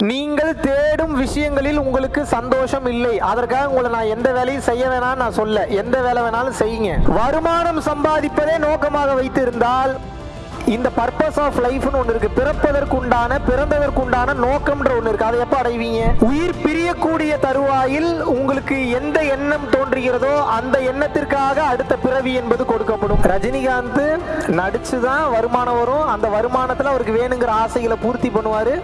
நீங்கள் தேடும் விஷயங்களில் உங்களுக்கு சந்தோஷம் இல்லை. அதற்காக உங்களை நான் எந்த வேலையும் செய்ய வேணாம்னு நான் சொல்ல. எந்த வேலை வேணாலும் செய்யுங்க. வருமானம் சம்பாதிப்பதே நோக்கமாக வைத்திருந்தால் இந்த பர்பஸ் ஆஃப் லைஃப்னு ஒன்று இருக்கு. பிறப்பதற்குண்டான பிறந்ததற்குண்டான நோக்கம்ன்ற ஒன்று இருக்கு. அதை எப்போ அடைவீங்க? உயிர் பிரியக்கூடிய தருவாயில் உங்களுக்கு எந்த எண்ணம் தோன்றுகிறதோ அந்த எண்ணத்திற்காக அடுத்த பிறவி என்பது கொடுக்கப்படும். ரஜினிகாந்த் நடிச்சு தான் வருமானம் வரும். அந்த வருமானத்தில் அவருக்கு வேணுங்கிற ஆசைகளை பூர்த்தி பண்ணுவார்.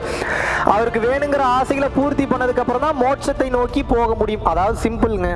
அவருக்கு வேணுங்கிற ஆசைகளை பூர்த்தி பண்ணதுக்கு அப்புறம் தான் மோட்சத்தை நோக்கி போக முடியும். அதாவது சிம்பிள்ங்க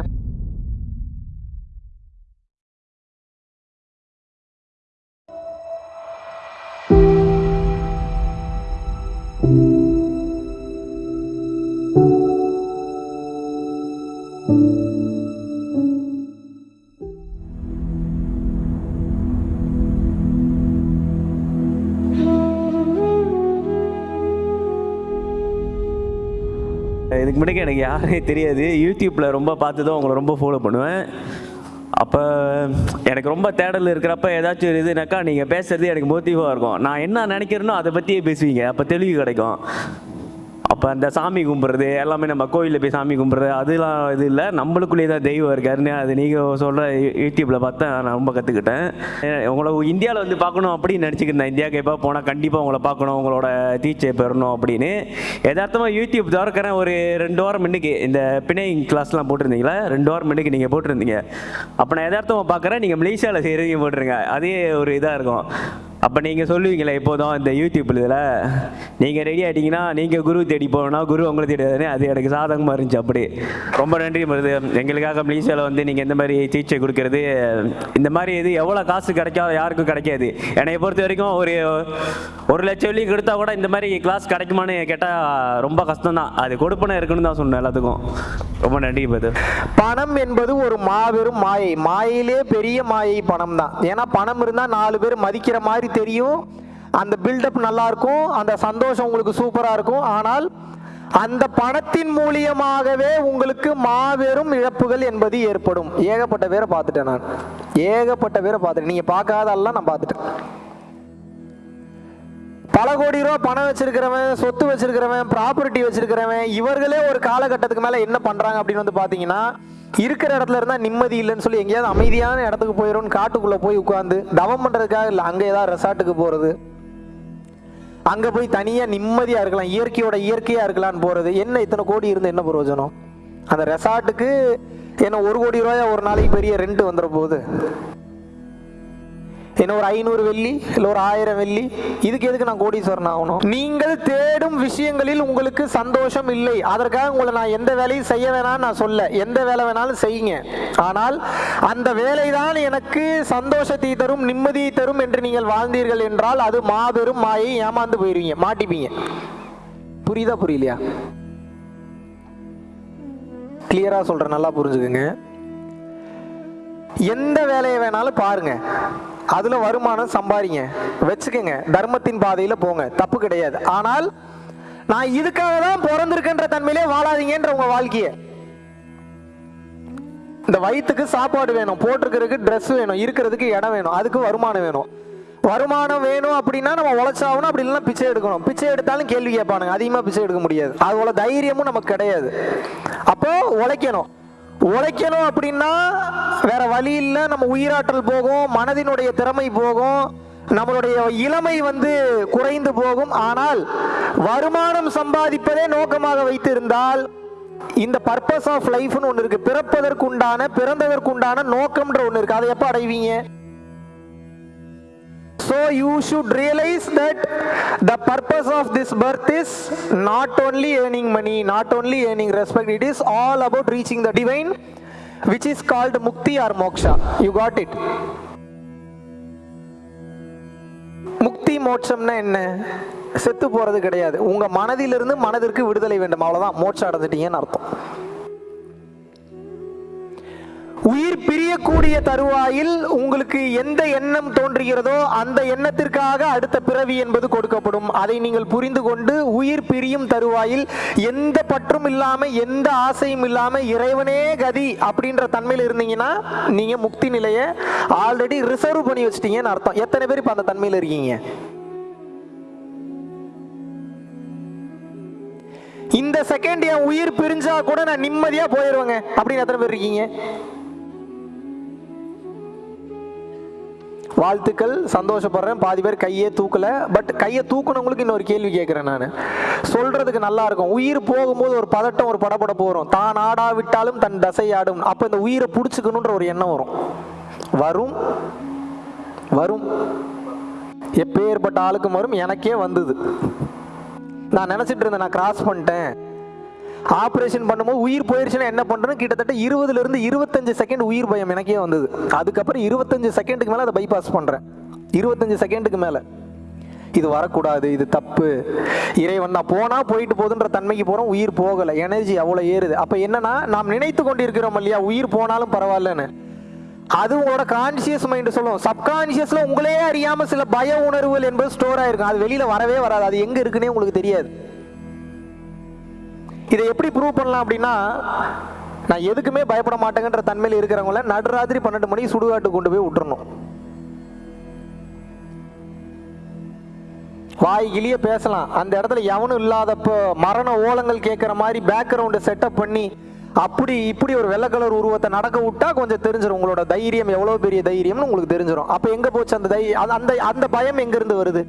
இதுக்கு முன்னாடி எனக்கு யாரே தெரியாது. யூடியூப்பில் ரொம்ப பார்த்து தான் உங்களை ரொம்ப ஃபாலோ பண்ணுவேன். அப்போ எனக்கு ரொம்ப தேடல் இருக்கிறப்ப ஏதாச்சும் ஒரு இதுனாக்கா நீங்கள் பேசுறது எனக்கு மோட்டிவாக இருக்கும். நான் என்ன நினைக்கிறேனோ அதை பற்றியே பேசுவீங்க. அப்போ தெளிவு கிடைக்கும். அப்போ அந்த சாமி கும்பிட்றது எல்லாமே நம்ம கோயிலில் போய் சாமி கும்பிட்றது அதெல்லாம் இது இல்லை. நம்மளுக்குள்ளேயே தான் தெய்வம் இருக்காருன்னு அது நீங்கள் சொல்கிற யூடியூப்பில் பார்த்தா நான் ரொம்ப கற்றுக்கிட்டேன் உங்களை இந்தியாவில் வந்து பார்க்கணும் அப்படின்னு நினச்சிக்கிருந்தேன் இந்தியாவுக்கு எப்போ போனால் கண்டிப்பாக உங்களை பார்க்கணும் உங்களோட டீச்சர் பெறணும் அப்படின்னு. எதார்த்தமாக யூடியூப் திறக்கிறேன். ஒரு ரெண்டு வாரம் முன்னுக்கு இந்த பிணைங் கிளாஸ்லாம் போட்டிருந்தீங்களா? ரெண்டு வாரம் முன்னுக்கு நீங்கள் போட்டிருந்தீங்க. அப்போ நான் எதார்த்தமாக பார்க்குறேன். நீங்கள் மலேசியாவில் செய்கிறீங்க போட்டுருங்க. அதே ஒரு இதாக இருக்கும். அப்போ நீங்கள் சொல்லுவீங்களே எப்போதும் இந்த யூடியூப் இதில். நீங்கள் ரெடி ஆகிட்டீங்கன்னா நீங்கள் குரு தேடி போகணும்னா குரு உங்களை தேடி அது எனக்கு சாதகமாக இருந்துச்சு அப்படி. ரொம்ப நன்றி மருது எங்களுக்காக மலேசியாவில் வந்து நீங்கள் இந்த மாதிரி சிகிச்சை கொடுக்கறது இந்த மாதிரி இது எவ்வளோ காசு கிடைக்காது யாருக்கும் கிடைக்காது. என்னை பொறுத்த வரைக்கும் ஒரு ஒரு லட்சம் வெள்ளி கொடுத்தா கூட இந்த மாதிரி கிளாஸ் கிடைக்குமான்னு கேட்டால் ரொம்ப கஷ்டம் தான் அது கொடுப்பனை இருக்குன்னு தான் சொன்னேன் எல்லாத்துக்கும். ரொம்ப நன்றி மருது பணம் என்பது ஒரு மாபெரும் மாயை. மாயிலே பெரிய மாயை பணம் தான் ஏன்னா பணம் இருந்தால் நாலு பேர் மதிக்கிற மாதிரி தெரியும். அந்த பில்டப் நல்லா இருக்கும் அந்த சந்தோஷம் உங்களுக்கு சூப்பராக இருக்கும். ஆனால் அந்த பணத்தின் மூலியமாகவே உங்களுக்கு மாபெரும் இழப்புகள் என்பது ஏற்படும். ஏகப்பட்ட பேரை பார்த்துட்டேன் நான். ஏகப்பட்ட பேரை பார்த்துட்டேன். நீங்கள் பார்க்காதெல்லாம் நான் பார்த்துட்டேன். பல கோடி ரூபா பணம் வச்சிருக்கிறவன் சொத்து வச்சிருக்கிறவன் ப்ராப்பர்ட்டி வச்சிருக்கிறவன் இவர்களே ஒரு காலகட்டத்துக்கு மேல என்ன பண்றாங்க அப்படின்னு வந்து பாத்தீங்கன்னா இருக்கிற இடத்துல இருந்தா நிம்மதி இல்லைன்னு சொல்லி எங்கேயாவது அமைதியான இடத்துக்கு போயிடும் காட்டுக்குள்ள போய் உட்காந்து தவம் பண்றதுக்காக இல்லை அங்க ஏதாவது ரெசார்ட்டுக்கு போறது. அங்க போய் தனியா நிம்மதியா இருக்கலாம் இயற்கையோட இயற்கையா இருக்கலாம்னு போறது. என்ன இத்தனை கோடி இருந்து என்ன பிரயோஜனம்? அந்த ரெசார்ட்டுக்கு என்ன ஒரு கோடி ரூபாயா ஒரு நாளைக்கு பெரிய ரெண்ட் வந்துட போகுது? என்ன ஒரு ஐநூறு வெள்ளி இல்லை ஒரு ஆயிரம் வெள்ளி? இதுக்கு எதுக்கு நான் கோடீஸ்வரன் ஆகணும்? நீங்கள் தேடும் விஷயங்களில் உங்களுக்கு சந்தோஷம் இல்லை. அதற்காக உங்களை நான் எந்த வேலையும் செய்ய வேணாம்னு நான் சொல்ல. எந்த வேலை வேணாலும் செய்யுங்க. ஆனால் அந்த வேலை தான் எனக்கு சந்தோஷத்தை தரும் நிம்மதியை தரும் என்று நீங்கள் வாழ்ந்தீர்கள் என்றால் அது மாபெரும் மாயை ஏமாந்து போயிருவீங்க. மாட்டிப்பீங்க. புரியுதா புரியலையா? கிளியரா சொல்றேன் நல்லா புரிஞ்சுக்குங்க. எந்த வேலையை வேணாலும் பாருங்க. அதுல வருமானம் சம்பாதிங்க வச்சுக்கோங்க தர்மத்தின் பாதையில போங்க. தப்பு கிடையாது. ஆனால் நான் இதுக்காக தான் பிறந்திருக்கின்ற தன்மையிலே வாழாதீங்கன்ற உங்க வாழ்க்கைய. இந்த வயிற்றுக்கு சாப்பாடு வேணும். போட்டிருக்கிறதுக்கு ட்ரெஸ் வேணும். இருக்கிறதுக்கு இடம் வேணும். அதுக்கு வருமானம் வேணும். வருமானம் வேணும் அப்படின்னா நம்ம உழைச்சாகணும். அப்படி இல்லைன்னா பிச்சை எடுக்கணும். பிச்சை எடுத்தாலும் கேள்வி கேட்பானுங்க. அதிகமாக பிச்சை எடுக்க முடியாது. அதுபோல தைரியமும் நமக்கு கிடையாது. அப்போ உழைக்கணும். உழைக்கணும் அப்படின்னா வேற வழி இல்லை. நம்ம உயிராற்றல் போகும் மனதினுடைய திறமை போகும் நம்மளுடைய இளமை வந்து குறைந்து போகும். ஆனால் வருமானம் சம்பாதிப்பதே நோக்கமாக வைத்திருந்தால் இந்த பர்பஸ் ஆஃப் லைஃப்னு ஒன்று இருக்கு. பிறப்பதற்குண்டான பிறந்ததற்குண்டான நோக்கம்ன்ற ஒன்று இருக்கு. அதை எப்போ அடைவீங்க? So you should realize that the purpose of this birth is not only earning money, not only earning respect, it is all about reaching the divine, which is called mukti or moksha. You got it? முக்தி மோட்சம்னா என்ன செத்து போறது கிடையாது உங்க மனதிலிருந்து மனதிற்கு விடுதலை வேண்டும் அவ்வளவுதான் மோட்சம் அடைஞ்சிட்டீங்கன்னு அர்த்தம் உயிர் பிரியக்கூடிய தருவாயில் உங்களுக்கு எந்த எண்ணம் தோன்றுகிறதோ அந்த எண்ணத்திற்காக அடுத்த பிறவி என்பது கொடுக்கப்படும். அதை நீங்கள் புரிந்து கொண்டு உயிர் பிரியும் தருவாயில் எந்த பற்றும் இல்லாமல் எந்த ஆசையும் இல்லாமல் இறைவனே கதி அப்படின்ற தன்மையில் இருந்தீங்கன்னா நீங்க முக்தி நிலையை ஆல்ரெடி ரிசர்வ் பண்ணி வச்சிட்டீங்கன்னு அர்த்தம். எத்தனை பேர் இப்போ அந்த தன்மையில் இருக்கீங்க? இந்த செகண்ட் என் உயிர் பிரிஞ்சா கூட நான் நிம்மதியா போயிருவேங்க. அப்படின்னு எத்தனை பேர் இருக்கீங்க? வாழ்த்துக்கள் சந்தோஷப்படுறேன். பாதி பேர் கையே தூக்கல. பட் கையை தூக்குனவங்களுக்கு இன்னொரு கேள்வி கேட்குறேன் நான். சொல்கிறதுக்கு நல்லா இருக்கும். உயிர் போகும்போது ஒரு பதட்டம் ஒரு படபடப்பு வரும். தான் ஆடாவிட்டாலும் தன் தசை ஆடும் அப்போ இந்த உயிரை பிடிச்சிக்கணுன்ற ஒரு எண்ணம் வரும். வரும். வரும். எப்பேற்பட்ட ஆளுக்கும் வரும். எனக்கே வந்தது. நான் நினச்சிட்டு இருந்தேன் நான் கிராஸ் பண்ணிட்டேன். ஆப்ரேஷன் பண்ணும்போது உயிர் போயிருச்சுன்னா என்ன பண்றேன்னு கிட்டத்தட்ட இருபதுல இருந்து இருபத்தஞ்சு செகண்ட் உயிர் பயம் எனக்கே வந்தது. அதுக்கப்புறம் இருபத்தஞ்சு செகண்டுக்கு மேலே அதை பைபாஸ் பண்ணுறேன் இருபத்தஞ்சு செகண்டுக்கு மேலே. இது வரக்கூடாது இது தப்பு. இறைவன் நான் போனால் போயிட்டு போகுதுன்ற தன்மைக்கு போகிறோம் உயிர் போகலை. எனர்ஜி அவ்வளோ ஏறுது. அப்போ என்னன்னா நாம் நினைத்து கொண்டிருக்கிறோம் இல்லையா உயிர் போனாலும் பரவாயில்லன்னு. அது உங்களோட கான்சியஸ் மைண்டு சொல்லும். சப்கான்சியஸில் உங்களே அறியாமல் சில பய உணர்வுகள் என்பது ஸ்டோர் ஆயிருக்கும். அது வெளியில் வரவே வராது. அது எங்கே இருக்குன்னே உங்களுக்கு தெரியாது. இதை எப்படி ப்ரூவ் பண்ணலாம் அப்படின்னா நான் எதுக்குமே பயப்பட மாட்டேங்கன்ற தன்மையில் இருக்கிறவங்கள நடுராத்திரி பன்னெண்டு மணிக்கு சுடுகாட்டு கொண்டு போய் விட்டுறணும். வாய் கிளிய பேசலாம். அந்த இடத்துல எவனும் இல்லாதப்போ மரண ஓலங்கள் கேட்குற மாதிரி பேக்ரவுண்டை செட்டப் பண்ணி அப்படி இப்படி ஒரு வெள்ளை கலர் உருவத்தை நடக்க விட்டா கொஞ்சம் தெரிஞ்சிடும் உங்களோட தைரியம் எவ்வளோ பெரிய தைரியம்னு உங்களுக்கு தெரிஞ்சிடும் அப்போ எங்கே போச்சு அந்த தைரியம் அந்த- அந்த பயம் எங்கேருந்து வருது?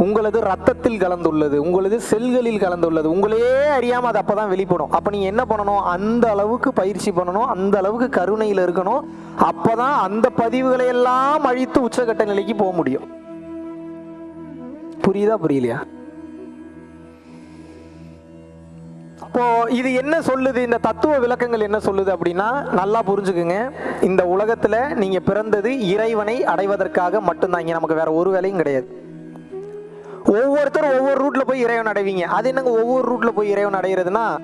உங்களது ரத்தத்தில் கலந்துள்ளது உங்களது செல்களில் கலந்துள்ளது உங்களையே அறியாமல் அது அப்போ தான் வெளிப்படும். அப்போ நீங்கள் என்ன பண்ணணும்? அந்த அளவுக்கு பயிற்சி பண்ணணும் அந்த அளவுக்கு கருணையில் இருக்கணும். அப்போ தான் அந்த பதிவுகளை எல்லாம் அழித்து உச்சகட்ட நிலைக்கு போக முடியும். புரியுதா புரியலையா? அப்போ இது என்ன சொல்லுது? இந்த தத்துவ விளக்கங்கள் என்ன சொல்லுது அப்படின்னா நல்லா புரிஞ்சுக்குங்க. இந்த உலகத்துல நீங்க பிறந்தது இறைவனை அடைவதற்காக மட்டும்தான். இங்க நமக்கு வேற ஒரு வேலையும் கிடையாது. ஒவ்வொருத்தரும் ஒவ்வொரு ரூட்ல போய் இறைவன் அடைவீங்க. அது என்னங்க ஒவ்வொரு ரூட்ல போய் இறைவன் அடைகிறதுனா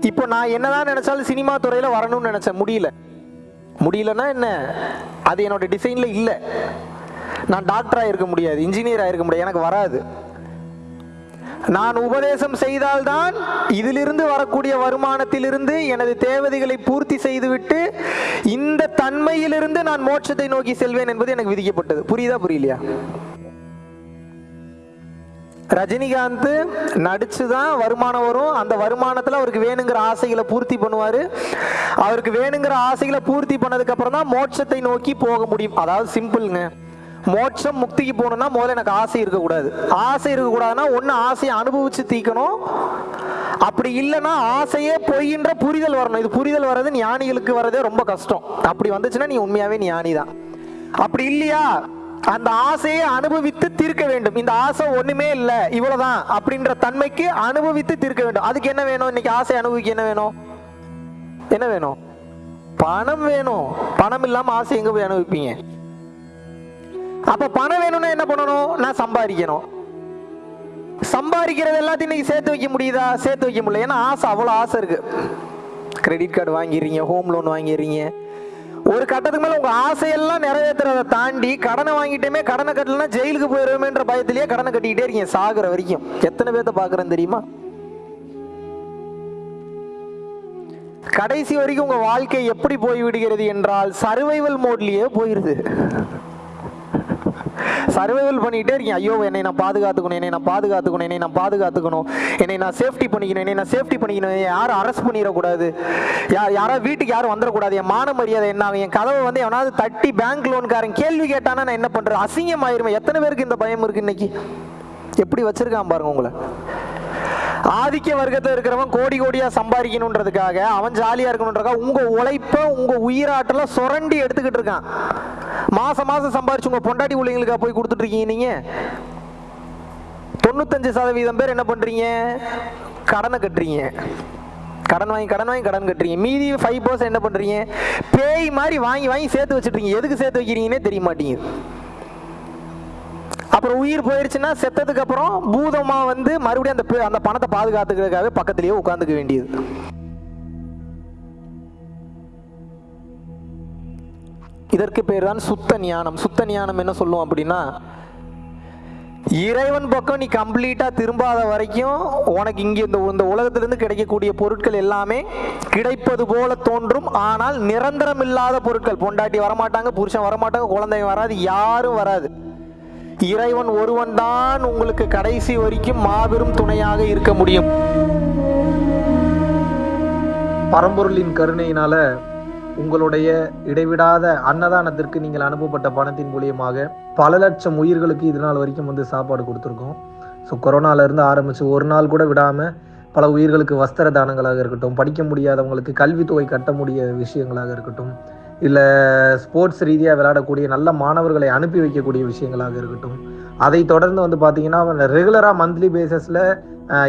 இப்போ நான் என்னதான் நினைச்சாலும் சினிமா துறையில வரணும்னு நினைச்சேன். முடியல. முடியலன்னா என்ன? அது என்னோட டிசைன்ல இல்லை. நான் டாக்டராக இருக்க முடியாது இன்ஜினியராக இருக்க முடியாது எனக்கு வராது. நான் உபதேசம் செய்தால்தான் இதிலிருந்து வரக்கூடிய வருமானத்திலிருந்து எனது தேவதைகளை பூர்த்தி செய்துவிட்டு இந்த தன்மையிலிருந்து நான் மோட்சத்தை நோக்கி செல்வேன் என்பது எனக்கு விதிக்கப்பட்டது. புரியுதா புரியலையா? ரஜினிகாந்த் நடித்து தான் வருமானம் வரும். அந்த வருமானத்தில் அவருக்கு வேணுங்கிற ஆசைகளை பூர்த்தி பண்ணுவார். அவருக்கு வேணுங்கிற ஆசைகளை பூர்த்தி பண்ணதுக்கு அப்புறம் தான் மோட்சத்தை நோக்கி போக முடியும். அதாவது சிம்பிள்ங்க. மோட்சம் முக்திக்கு போகணும்னா முதல்ல எனக்கு ஆசை இருக்கக்கூடாது. ஆசை இருக்கக்கூடாதுன்னா ஒன்று ஆசையை அனுபவிச்சு தீக்கணும் அப்படி இல்லைன்னா ஆசையே பொய்ன்ற புரிதல் வரணும். இது புரிதல் வர்றது ஞானிகளுக்கு வர்றதே ரொம்ப கஷ்டம். அப்படி வந்துச்சுன்னா நீ உண்மையாவே ஞானி தான் அப்படி இல்லையா? அந்த ஆசையை அனுபவித்து தீர்க்க வேண்டும். இந்த ஆசை ஒண்ணுமே இல்ல இவ்வளவுதான் அப்படின்ற தன்மைக்கு அனுபவித்து தீர்க்க வேண்டும். அதுக்கு என்ன வேணும்? இன்னைக்கு ஆசை அனுபவிக்க என்ன வேணும்? என்ன வேணும்? பணம் வேணும். பணம் இல்லாம ஆசை எங்க போய் அனுபவிப்பீங்க? அப்ப பணம் வேணும்னா என்ன பண்ணணும்? நான் சம்பாதிக்கணும். சம்பாதிக்கிறது எல்லாத்தையும் இன்னைக்கு சேர்த்து வைக்க முடியுதா? சேர்த்து வைக்க முடியல. ஏன்னா ஆசை அவ்வளோ ஆசை இருக்கு. கிரெடிட் கார்டு வாங்கிடுறீங்க ஹோம் லோன் வாங்கிடுறீங்க. ஒரு கட்டத்துக்கு மேல உங்க ஆசையெல்லாம் நிறைவேற்றுறதை தாண்டி கடனை வாங்கிட்டேமே கடனை கட்டலனா ஜெயிலுக்கு போயிருவேன்ற பயத்திலேயே கடனை கட்டிக்கிட்டே இருக்கீங்க சாகுற வரைக்கும். எத்தனை பேர்த்த பாக்குறேன் தெரியுமா? கடைசி வரைக்கும் உங்க வாழ்க்கை எப்படி போய் விடுகிறது என்றால் சர்வைவல் மோட்லயே போயிருது. சர்வைவல் பண்ணிகிட்டே இருக்கீங்க. ஐயோ என்னை நான் பாதுகாத்துக்கணும் என்னை நான் பாதுகாத்துக்கணும் என்னை நான் பாதுகாத்துக்கணும் என்னை நான் சேஃப்டி பண்ணிக்கணும் என்னை நான் சேஃப்டி பண்ணிக்கணும். யாரும் அரெஸ்ட் பண்ணிடக்கூடாது. யார் யாராவது வீட்டுக்கு யாரும் வந்துடக்கூடாது. என் மான மரியாதை என்ன என் கதவை வந்து எவனாவது தட்டி பேங்க் லோன்காரன் கேள்வி கேட்டானா நான் என்ன பண்ணுறேன் அசிங்கம் ஆயிருமே எத்தனை பேருக்கு இந்த பயம் இருக்கு இன்னைக்கு? எப்படி வச்சிருக்கான் பாருங்க உங்களை. ஆதிக்க வர்க்கத்தில் இருக்கிறவன் கோடி கோடியாக சம்பாதிக்கணுன்றதுக்காக அவன் ஜாலியாக இருக்கணுன்றதுக்காக உங்கள் உழைப்பை உங்கள் உயிராட்டல சுரண்டி எடுத்துக்கிட்டு இருக்கான். மாசம் மாசம் சம்பாரிச்சு உங்க பொண்டாட்டி பிள்ளைங்களுக்கா போய் கொடுத்துட்டு இருக்கீங்க நீங்க? தொண்ணூத்தஞ்சு சதவீதம் பேர் என்ன பண்றீங்க? கடனை கட்டுறீங்க. கடன் வாங்கி கடன் வாங்கி கடன் கட்டுறீங்க. மீதி ஃபைவ் பர்சன்ட் என்ன பண்றீங்க? பேய் மாதிரி வாங்கி வாங்கி சேர்த்து வச்சுட்றீங்க எதுக்கு சேர்த்து வைக்கிறீங்கன்னே தெரிய மாட்டேங்குது. அப்புறம் உயிர் போயிருச்சுன்னா செத்ததுக்கு அப்புறம் பூதமா வந்து மறுபடியும் அந்த பே- அந்த பணத்தை பாதுகாத்துக்கிறதுக்காகவே பக்கத்திலேயே உட்காந்துக்க வேண்டியது. இதற்கு பேர் தான் சுத்த ஞானம். சுத்த ஞானம் என்ன சொல்லும் அப்படின்னா இறைவன் பக்கம் நீ கம்ப்ளீட்டா திரும்பாத வரைக்கும் உனக்கு இங்கே இந்த இந்த உலகத்திலிருந்து கிடைக்கக்கூடிய பொருட்கள் எல்லாமே கிடைப்பது போல தோன்றும். ஆனால் நிரந்தரம் இல்லாத பொருட்கள் பொண்டாட்டி வரமாட்டாங்க புருஷன் வரமாட்டாங்க குழந்தைங்க வராது யாரும் வராது. இறைவன் ஒருவன் தான் உங்களுக்கு கடைசி வரைக்கும் மாபெரும் துணையாக இருக்க முடியும். பரம்பொருளின் கருணையினால உங்களுடைய இடைவிடாத அன்னதானத்திற்கு நீங்கள் அனுப்பப்பட்ட பணத்தின் மூலியமாக பல லட்சம் உயிர்களுக்கு இது நாள் வரைக்கும் வந்து சாப்பாடு கொடுத்துருக்கோம். ஸோ கொரோனாலேருந்து ஆரம்பித்து ஒரு நாள் கூட விடாமல் பல உயிர்களுக்கு வஸ்திர தானங்களாக இருக்கட்டும் படிக்க முடியாதவங்களுக்கு கல்வித்தொகை கட்ட முடிய விஷயங்களாக இருக்கட்டும் இல்லை ஸ்போர்ட்ஸ் ரீதியாக விளையாடக்கூடிய நல்ல மாணவர்களை அனுப்பி வைக்கக்கூடிய விஷயங்களாக இருக்கட்டும் அதை தொடர்ந்து வந்து பார்த்தீங்கன்னா ரெகுலராக மந்த்லி பேசிஸில்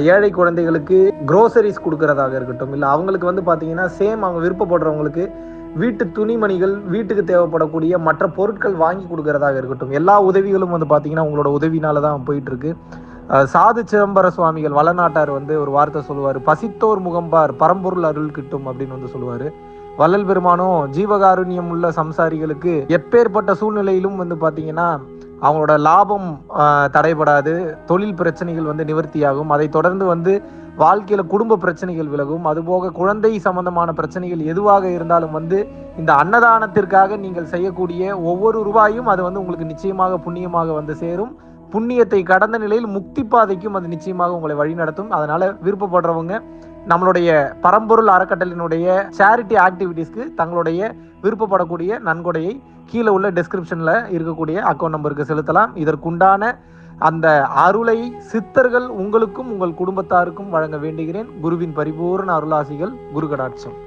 ஏழை குழந்தைகளுக்கு க்ரோசரிஸ் கொடுக்கறதாக இருக்கட்டும் இல்லை அவங்களுக்கு வந்து பார்த்தீங்கன்னா சேம் அவங்க விருப்பப்படுறவங்களுக்கு வீட்டு துணிமணிகள் வீட்டுக்கு தேவைப்படக்கூடிய மற்ற பொருட்கள் வாங்கி கொடுக்கறதாக இருக்கட்டும். எல்லா உதவிகளும் வந்து பார்த்தீங்கன்னா உங்களோட உதவினால தான் போயிட்டு இருக்கு சாது சிதம்பர சுவாமிகள் வளநாட்டார் வந்து ஒரு வார்த்தை சொல்லுவார். பசித்தோர் முகம்பார் பரம்பொருள் அருள் கிட்டும் அப்படின்னு வந்து சொல்லுவார். வள்ளல் பெருமானும் ஜீவகாருண்யம் உள்ள சம்சாரிகளுக்கு எப்பேற்பட்ட சூழ்நிலையிலும் வந்து பார்த்தீங்கன்னா அவங்களோட லாபம் தடைபடாது. தொழில் பிரச்சனைகள் வந்து நிவர்த்தியாகும். அதை தொடர்ந்து வந்து வாழ்க்கையில் குடும்ப பிரச்சனைகள் விலகும். அதுபோக குழந்தை சம்பந்தமான பிரச்சனைகள் எதுவாக இருந்தாலும் வந்து இந்த அன்னதானத்திற்காக நீங்கள் செய்யக்கூடிய ஒவ்வொரு ரூபாயும் அது வந்து உங்களுக்கு நிச்சயமாக புண்ணியமாக வந்து சேரும். புண்ணியத்தை கடந்த நிலையில் முக்தி பாதைக்கும் அது நிச்சயமாக உங்களை வழிநடத்தும் அதனால விருப்பப்படுறவங்க நம்மளுடைய பரம்பொருள் அறக்கட்டளினுடைய சேரிட்டி ஆக்டிவிட்டீஸ்க்கு தங்களுடைய விருப்பப்படக்கூடிய நன்கொடையை கீழே உள்ள டிஸ்கிரிப்ஷனில் இருக்கக்கூடிய அக்கௌண்ட் நம்பருக்கு செலுத்தலாம். இதற்குண்டான அந்த அருளை சித்தர்கள் உங்களுக்கும் உங்கள் குடும்பத்தாருக்கும் வழங்க வேண்டுகிறேன். குருவின் பரிபூர்ண அருளாசிகள் குரு கடாட்சம்